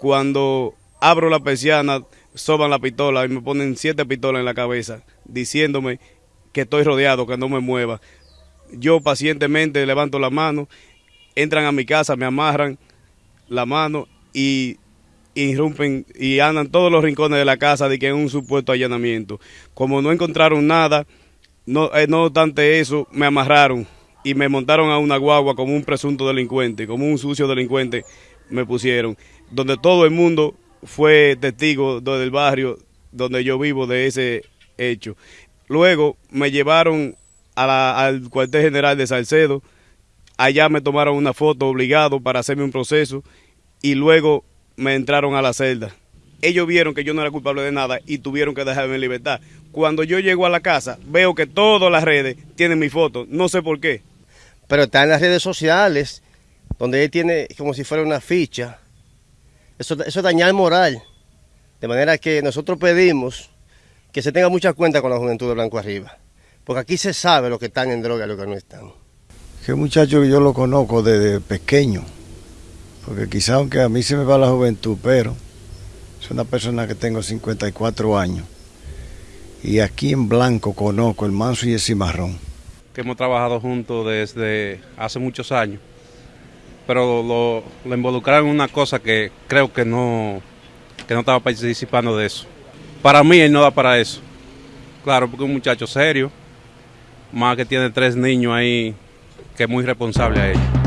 Cuando abro la persiana, soban la pistola y me ponen siete pistolas en la cabeza, diciéndome que estoy rodeado, que no me mueva. Yo pacientemente levanto la mano, entran a mi casa, me amarran la mano y irrumpen y andan todos los rincones de la casa de que es un supuesto allanamiento. Como no encontraron nada, no, eh, no obstante eso, me amarraron y me montaron a una guagua como un presunto delincuente, como un sucio delincuente me pusieron, donde todo el mundo fue testigo del barrio donde yo vivo de ese hecho. Luego me llevaron al cuartel general de Salcedo, allá me tomaron una foto obligado para hacerme un proceso y luego me entraron a la celda. Ellos vieron que yo no era culpable de nada y tuvieron que dejarme en libertad. Cuando yo llego a la casa, veo que todas las redes tienen mi foto, no sé por qué. Pero está en las redes sociales, donde él tiene como si fuera una ficha. Eso, eso es dañar moral. De manera que nosotros pedimos que se tenga mucha cuenta con la juventud de Blanco Arriba. Porque aquí se sabe lo que están en droga y lo que no están. Que muchacho que yo lo conozco desde pequeño porque quizá aunque a mí se me va la juventud, pero es una persona que tengo 54 años y aquí en blanco conozco el manso y el cimarrón. Que hemos trabajado juntos desde hace muchos años, pero lo, involucraron en una cosa que creo que no, que no estaba participando de eso. Para mí él no da para eso. Claro, porque es un muchacho serio, más que tiene tres niños ahí, que es muy responsable a ellos.